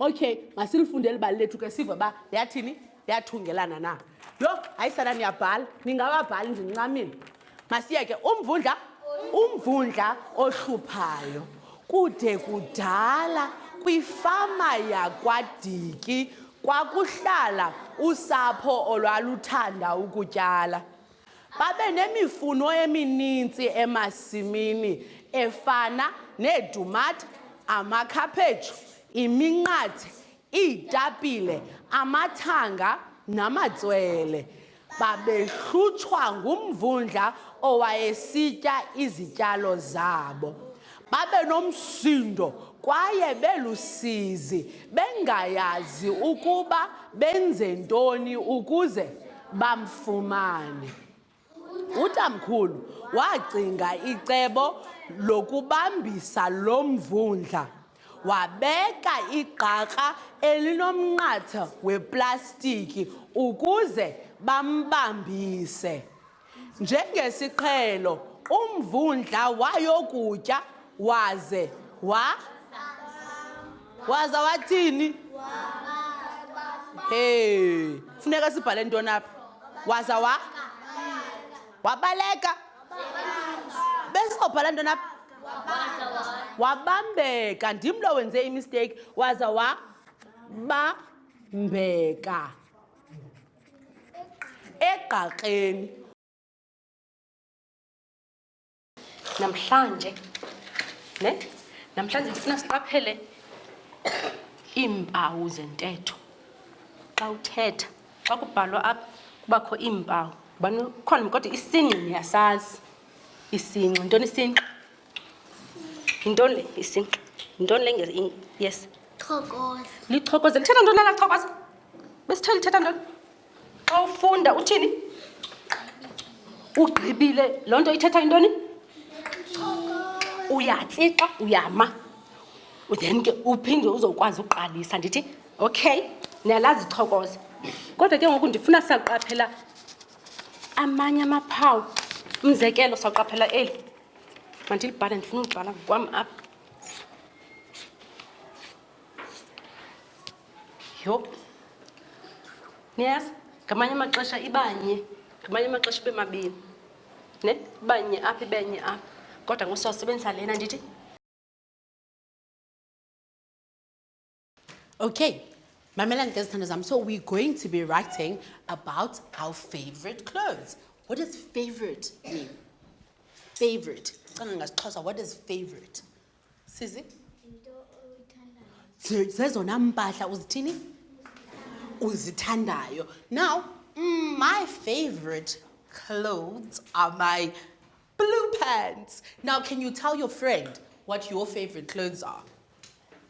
okay masilifundele ibali lethu ke sive uba liyathini liyathungelana na. Yho hayi sana niyabhala ningababhali ndincamile masiyeke umvundla umvundla ohluphayo. Kude kudala kwifama yakwadiki kwakuhlala usapho olwaluthanda ukutyala. Babe nemifuno eminintsi emasimini efana neetumata amakhaphetshu iminqathe iitapile amathanga namatswele. Babehlutshwa ngumvundla owayesitya izityalo zabo. Babe nomsindo kwaye belusizi bengayazi ukuba benze ntoni ukuze bamfumane. Utamkhulu wacinga icebo lokubambisa lo mvundla wabeka igqakrha elinomnqatha weplastiki ukuze bambambise. Njengesiqhelo umvundla wayokutya waze wa waza wathini? Hey funeka sibhale ntoni apha? Waza wa wabaleka. Besizobhala ntoni apha? Wabambeka. Ndim lo wenze imisteyiki waza wabambeka. Egqakreni namhlanje ne? Namhlanje ndifuna siqaphele iimpawu zentetho. Xa uthetha xa kubhalwa apha kubakho iimpawu. Ubani khona kodwa isingqi niyasazi isingqi yintoni isingqi yintoni? Le isingqi yintoni le yes. Chokoza. lichokoze lithetha ntoni lala chokoza besithe lithetha ntoni? Xa ufunda uthini? Ugqibile. Loo nto ithetha intoni uyatsixa uyama. Then ke uphinde uzokwazi uqalisa ndithi okay niyalazi chokoza kodwa ke ngoku ndifuna siyaqaphela amanye amaphawu. Umzekelo sawuqaphela eli mandilibhale ndifuna ulibhala ngokwam apha yho niyazi ngamanye amaxesha ibanye ngamanye amaxesha ibe mabini ne ibanye apha ibenye apha kodwa ngosawusebenzisa lena ndithi Okay, Mamelani Gezithandazam, so we're going to be writing about our favorite clothes. What does favorite mean? Favorite. What is favorite? Sizi? Ze- Zezona mpahla uzithini? Uzithandayo. Now, mm, my favorite clothes are my blue pants. Now, can you tell your friend what your favorite clothes are?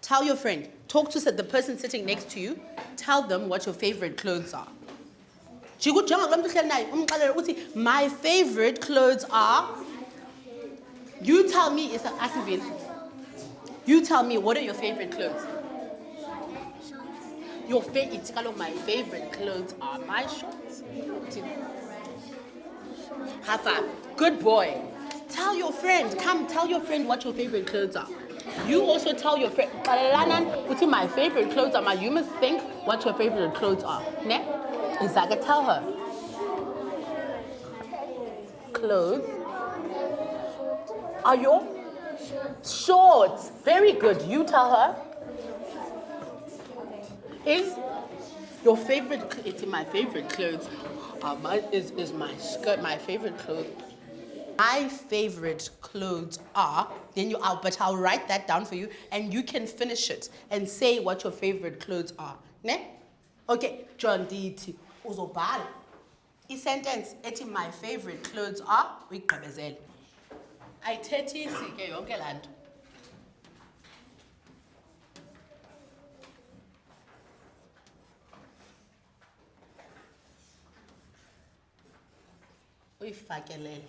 Tell your friend, talk to the person sitting next to you, tell them what your favorite clothes are. Jikujonga kulo muntu uhleli naye, umxelele uthi, My favorite clothes are. You tell me, it's Asivin. You tell me, what are your favorite clothes? Your favorite, my favorite clothes are my shorts. High. Good boy. Tell your friend, come tell your friend what your favorite clothes are. You also tell your friend, "Qalelanan, my favorite clothes are my, you must think what your favorite clothes are. Ne? Izaka, tell her. Clothes are your shorts. Very good. You tell her. Is your favorite, it's my favorite clothes. Uh, my, is, is my skirt my favorite clothes? My favorite clothes are, then you, I'll, but I'll write that down for you and you can finish it and say what your favorite clothes are. Ne? Okay, John Diti, uzobhala. I-sentence ethi my favorite clothes are, uyigqibezele. Ayithethisi ke yonke laa nto. uyifakelele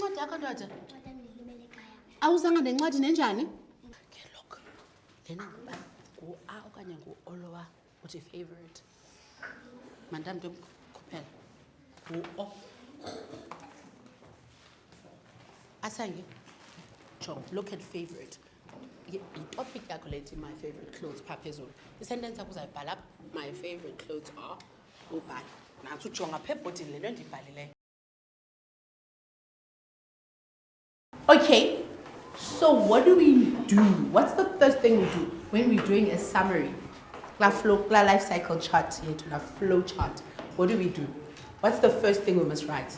incwadi yakho ndoda? Awuzanga nencwadi nenjani? Ke look lena ngoba ngu-a okanye ngu-olowa uthi favorite. Mandam ntomkhuphela ngu-o. Asange jonga look at favorite. Yitopic yakho lethi my favorite clothes phaa phezulu. Isentence yakho uzayibhala apha my favorite clothes are ubhale. Nantsi ujonga phaa ebhodini le nto ndiyibhalileyo Okay, so what do we do? What's the first thing we do when we're doing a summary? La flow, la life cycle chart here to la flow chart. What do we do? What's the first thing we must write?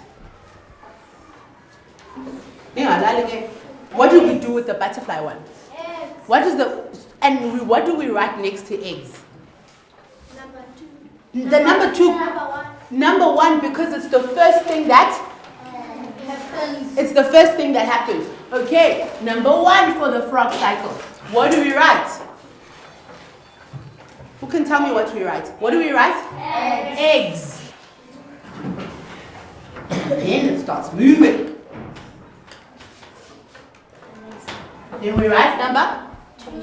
What do we do with the butterfly one? Eggs. What is the and we, what do we write next to eggs? Number two. The number two, Number one. number one because it's the first thing that Happens. It's the first thing that happens. Okay, number one for the frog cycle. What do we write? Who can tell me what we write? What do we write? Eggs. Then it starts moving. Then we write number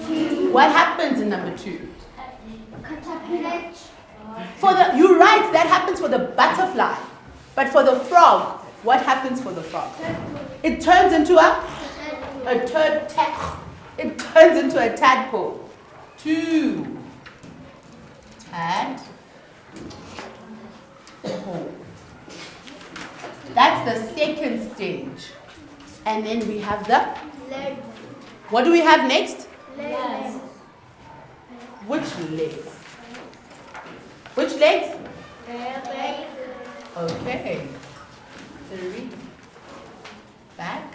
two. What happens in number two? For the you write that happens for the butterfly, but for the frog, what happens for the frog? It turns into a a turd it turns into a tadpole. Two. Tad. Pole. That's the second stage. And then we have the Leg. what do we have next? Legs. Which legs? Which legs? Leg. Okay. Three. Back.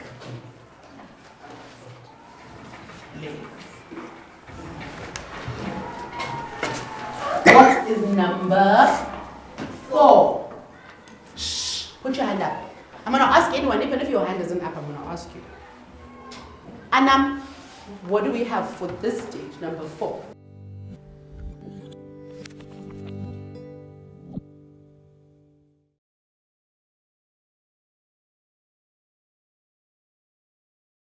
Legs. What is number four? Shh. Put your hand up. I'm going to ask anyone, even if your hand isn't up, I'm going to ask you. Anam, what do we have for this stage, number four?